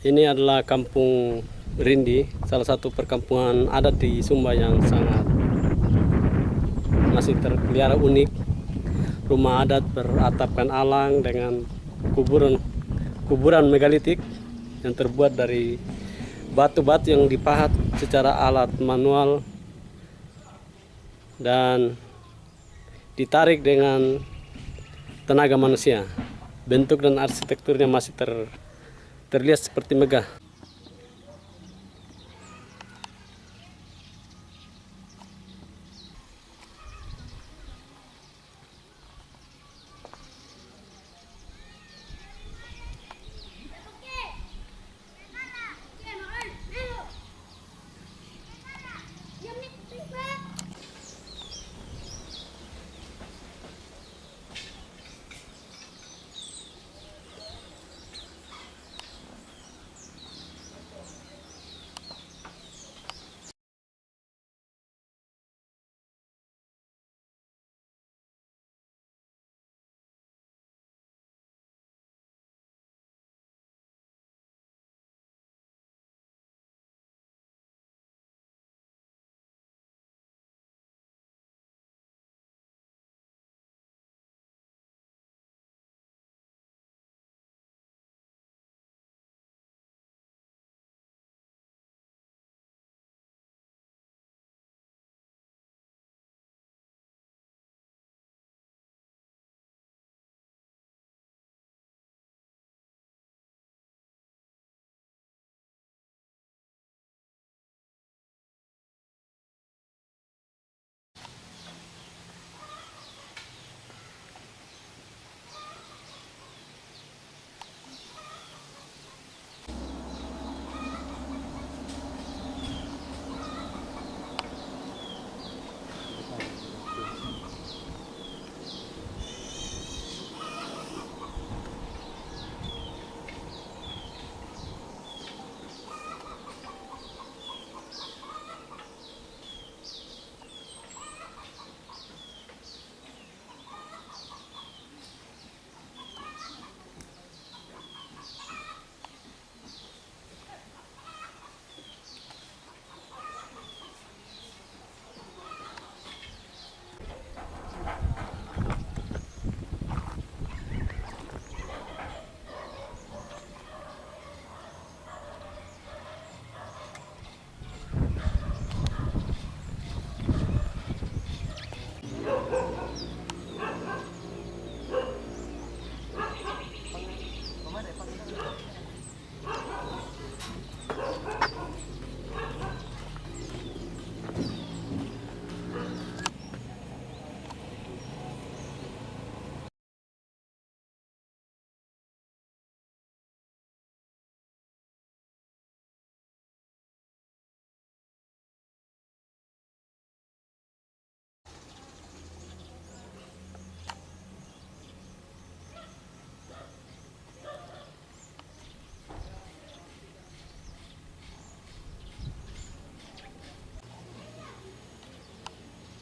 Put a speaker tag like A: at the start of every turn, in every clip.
A: Ini adalah kampung Rindi, salah satu perkampungan adat di Sumba yang sangat masih terpelihara unik. Rumah adat beratapkan alang dengan kuburan kuburan megalitik yang terbuat dari batu-batu yang dipahat secara alat manual dan ditarik dengan tenaga manusia. Bentuk dan arsitekturnya masih ter, terlihat seperti megah.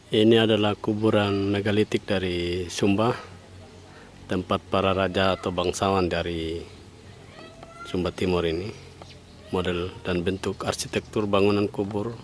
A: Ini adalah kuburan megalitik dari Sumba, tempat para raja atau bangsawan dari Sumba Timur ini. Model dan bentuk arsitektur bangunan kubur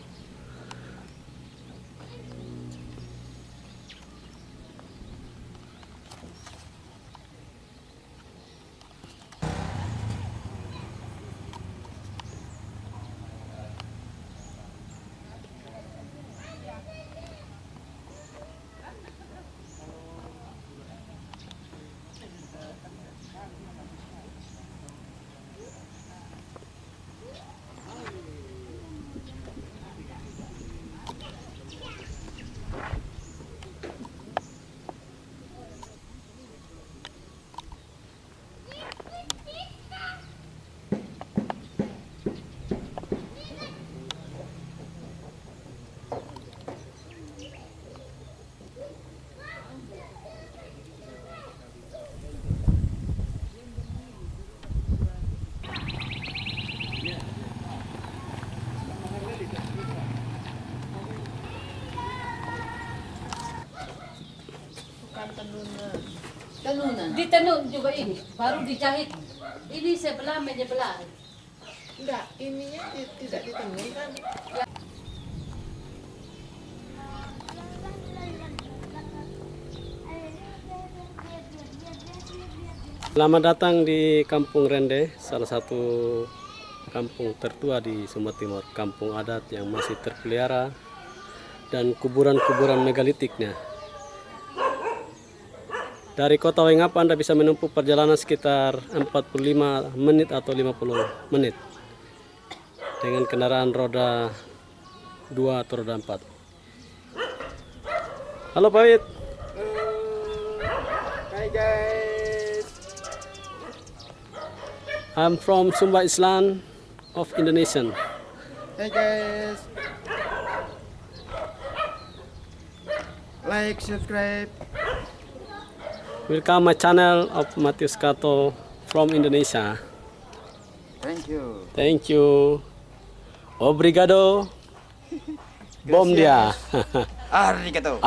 B: tenunan. Tenunan.
C: Ditenun juga ini, baru dijahit. Ini sebelah menyebelah.
B: Enggak, ininya ti- tidak ditemui kan?
A: Selamat datang di Kampung Rende, salah satu kampung tertua di Sumatera Timur, kampung adat yang masih terpelihara dan kuburan-kuburan megalitiknya. Dari kota Wengapa Anda bisa menempuh perjalanan sekitar 45 menit atau 50 menit dengan kendaraan roda 2 atau roda 4. Halo Pak Wid.
C: Hai guys.
A: I'm from Sumba Islam of Indonesia.
C: Hai guys. Like, subscribe.
A: Welcome my channel of Matius Kato from Indonesia.
C: Thank you.
A: Thank you. Obrigado. Bom dia.
C: Arigato.